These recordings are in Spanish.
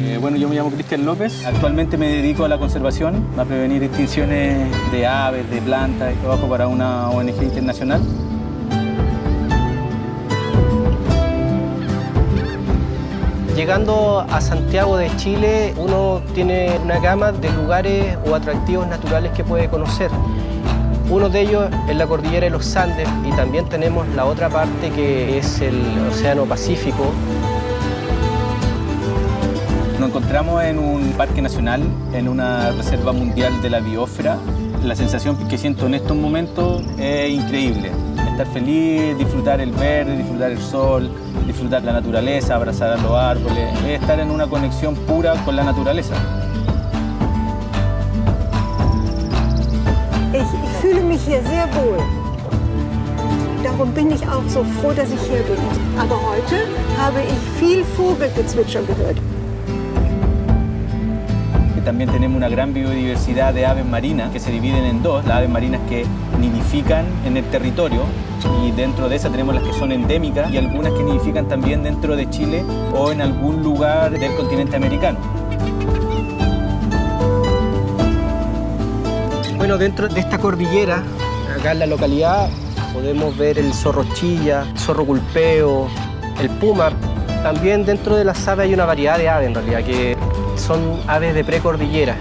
Eh, bueno, yo me llamo Cristian López. Actualmente me dedico a la conservación, a prevenir extinciones de aves, de plantas. Trabajo para una ONG internacional. Llegando a Santiago de Chile, uno tiene una gama de lugares o atractivos naturales que puede conocer. Uno de ellos es la cordillera de los Andes y también tenemos la otra parte que es el Océano Pacífico. Nos encontramos en un parque nacional, en una reserva mundial de la biosfera. La sensación que siento en estos momentos es increíble. Estar feliz, disfrutar el verde, disfrutar el sol, disfrutar la naturaleza, abrazar a los árboles, es estar en una conexión pura con la naturaleza. Ich, ich fühle mich hier sehr wohl. Darum bin ich auch so froh, dass ich hier bin. Aber heute habe ich viel Vogelgezwitscher gehört. También tenemos una gran biodiversidad de aves marinas que se dividen en dos, las aves marinas que nidifican en el territorio y dentro de esas tenemos las que son endémicas y algunas que nidifican también dentro de Chile o en algún lugar del continente americano. Bueno, dentro de esta cordillera, acá en la localidad, podemos ver el zorro chilla, el zorro culpeo, el puma. También dentro de las aves hay una variedad de aves en realidad, que son aves de precordillera.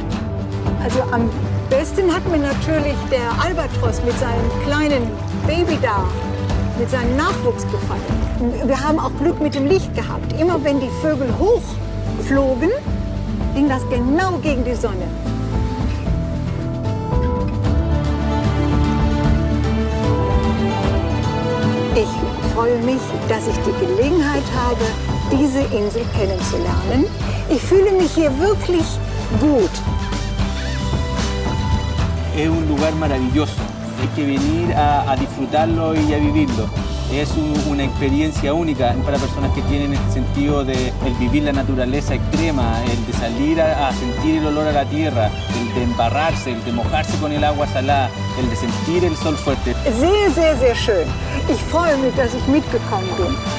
Also am besten hat mir natürlich der Albatros mit seinem kleinen Baby da, mit seinem Nachwuchs gefallen. Wir haben auch Glück mit dem Licht gehabt. Immer wenn die Vögel hochflogen, ging das genau gegen die Sonne. Freue mich, dass ich die Gelegenheit habe, diese Insel kennenzulernen. Ich fühle mich hier wirklich gut. Es un lugar maravilloso, hay que venir a, a disfrutarlo y a vivirlo. Es un- una experiencia única para personas que tienen este sentido de el vivir la naturaleza extrema, el de salir a, a sentir el olor a la tierra, el de embarrarse, el de mojarse con el agua salada, el de sentir el sol fuerte. Sehr, sehr, sehr schön. Ich freue mich, dass ich mitgekommen bin.